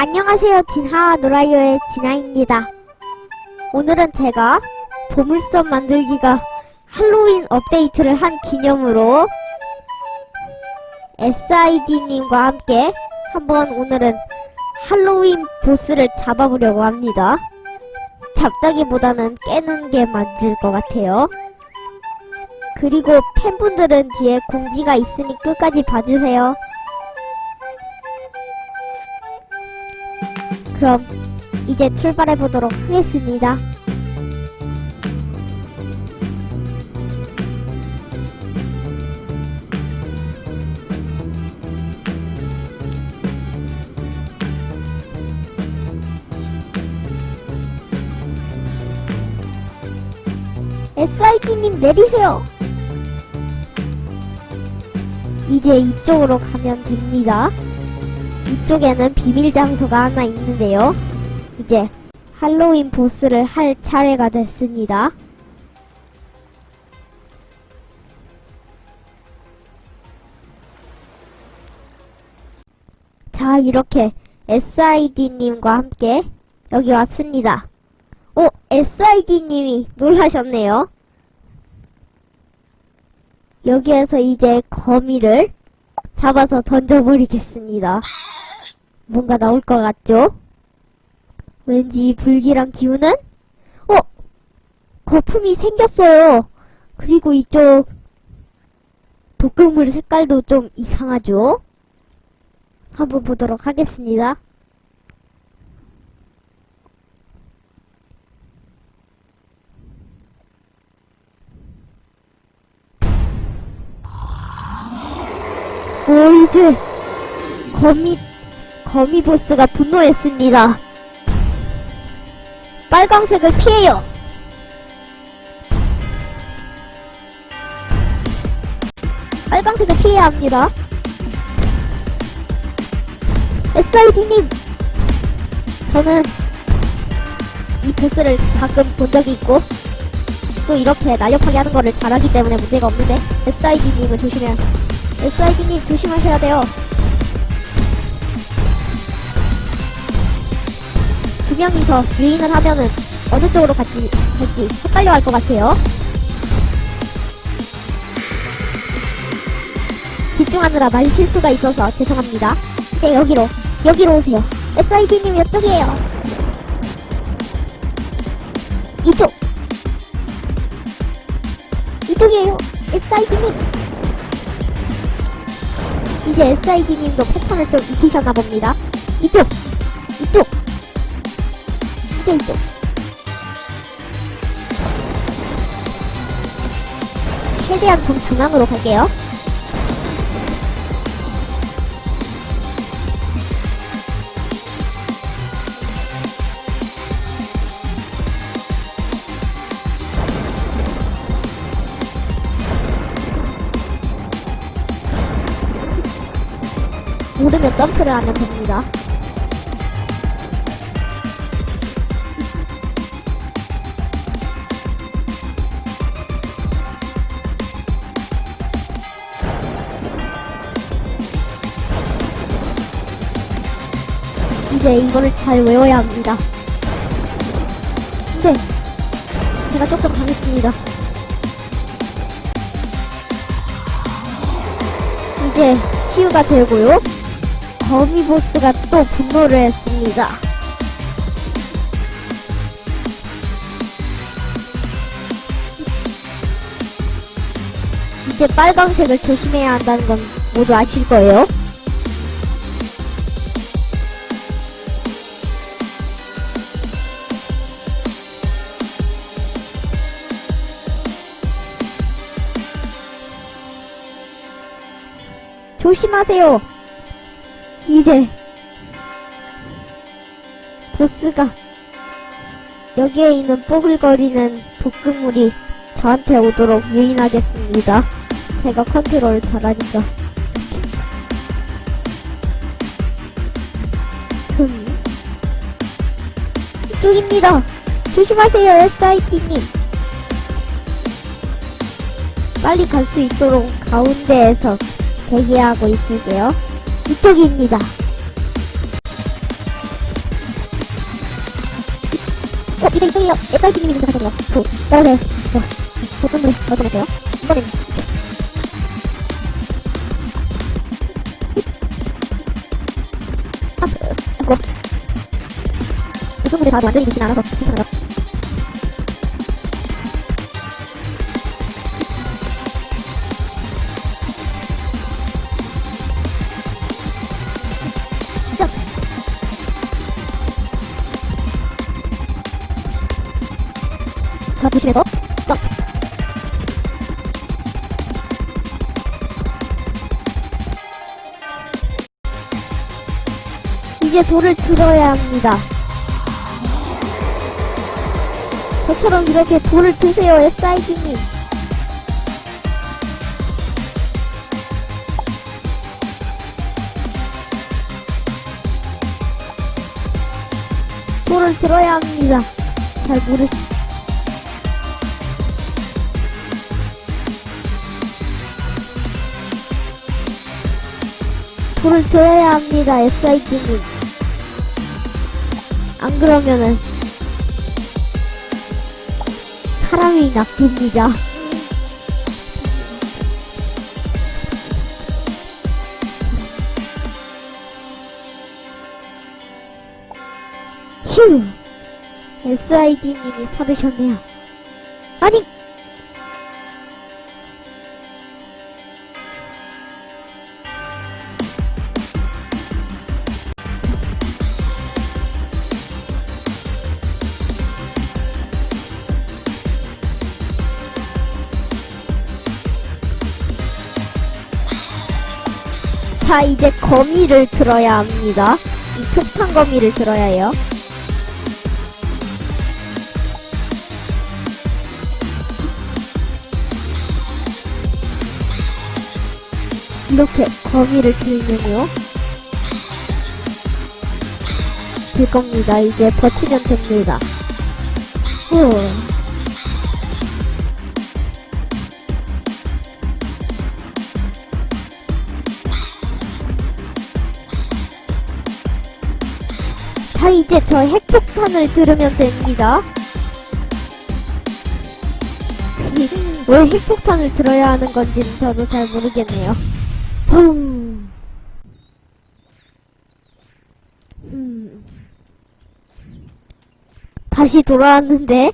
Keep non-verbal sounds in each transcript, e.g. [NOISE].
안녕하세요. 진하와 노라이오의 진하입니다. 오늘은 제가 보물섬 만들기가 할로윈 업데이트를 한 기념으로 SID님과 함께 한번 오늘은 할로윈 보스를 잡아보려고 합니다. 잡다기보다는 깨는 게 맞을 것 같아요. 그리고 팬분들은 뒤에 공지가 있으니 끝까지 봐주세요. 그럼 이제 출발해 보도록 하겠습니다. SID님 내리세요. 이제 이쪽으로 가면 됩니다. 이쪽에는 비밀 장소가 하나 있는데요. 이제 할로윈 보스를 할 차례가 됐습니다. 자, 이렇게 SID님과 함께 여기 왔습니다. 오, SID님이 놀라셨네요. 여기에서 이제 거미를 잡아서 던져버리겠습니다. 뭔가 나올 것 같죠? 왠지 이 불길한 기운은? 어! 거품이 생겼어요. 그리고 이쪽 독극물 색깔도 좀 이상하죠? 한번 보도록 하겠습니다. 오, 이제 거미 거미 보스가 분노했습니다. 빨강색을 피해요. 빨강색을 피해야 합니다. SID님! 저는 이 보스를 가끔 본 적이 있고, 또 이렇게 날렵하게 하는 거를 잘하기 때문에 문제가 없는데, SID님을 조심해야, SID님 조심하셔야 돼요. 명이서 유인을 하면은 어느 쪽으로 갈지, 갈지 헷갈려 할 것 같아요. 집중하느라 말 실수가 있어서 죄송합니다. 이제 여기로, 여기로 오세요. SID님 이쪽이에요. 이쪽! 이쪽이에요. SID님! 이제 SID님도 패턴을 좀 익히셨나 봅니다. 이쪽! 이제 이쪽. 최대한 좀 중앙으로 갈게요. 모르면 점프를 하면 됩니다. 이제 이거를 잘 외워야 합니다. 근데 제가 조금 당했습니다. 이제 치유가 되고요. 거미 보스가 또 분노를 했습니다. 이제 빨강색을 조심해야 한다는 건 모두 아실 거예요. 조심하세요. 이제 보스가 여기에 있는 뽀글거리는 독극물이 저한테 오도록 유인하겠습니다. 제가 컨트롤 잘하니까. 흠. 이쪽입니다. 조심하세요, SIT님. 빨리 갈 수 있도록 가운데에서 대기하고 있을게요. 이쪽입니다. 어, 이제 이쪽이요. SIP님이 도착하셨네요. 도, 떨어져요. 어, 어. 보통들 어떠세요? 이번엔 이쪽. 아, 그, 이쪽분들 다 완전히 믿진 않아서 괜찮아요. 이제 돌을 들어야 합니다. 저처럼 이렇게 돌을 드세요, SID님. 돌을 들어야 합니다. 잘 모르시, 돌을 들어야 합니다, SID님. 안 그러면은, 사람이 낚입니다. 휴! SID님이 살으셨네요. 아니! 자, 이제 거미를 들어야 합니다. 이 폭탄 거미를 들어야 해요. 이렇게 거미를 들면요. 될 겁니다. 이제 버티면 됩니다. 후. 자, 이제 저 핵폭탄을 들으면 됩니다. [LAUGHS] 왜 핵폭탄을 들어야 하는 건지는 저도 잘 모르겠네요. 흠. 음. 다시 돌아왔는데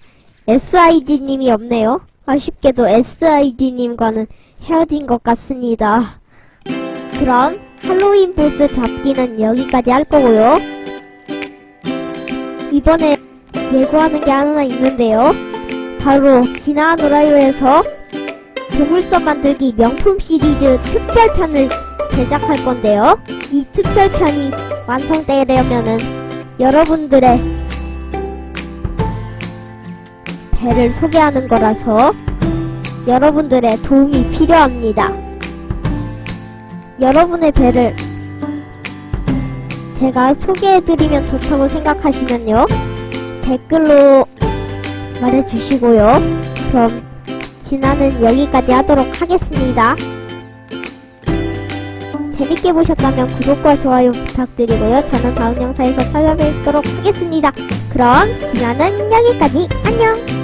SID님이 없네요. 아쉽게도 SID님과는 헤어진 것 같습니다. 그럼 할로윈 보스 잡기는 여기까지 할 거고요. 이번에 예고하는 게 하나 있는데요. 바로 지나 노라요에서 보물섬 만들기 명품 시리즈 특별편을 제작할 건데요. 이 특별편이 완성되려면은 여러분들의 배를 소개하는 거라서 여러분들의 도움이 필요합니다. 여러분의 배를 제가 소개해드리면 좋다고 생각하시면요. 댓글로 말해주시고요. 그럼 진화는 여기까지 하도록 하겠습니다. 재밌게 보셨다면 구독과 좋아요 부탁드리고요. 저는 다음 영상에서 찾아뵙도록 하겠습니다. 그럼 진화는 여기까지 안녕!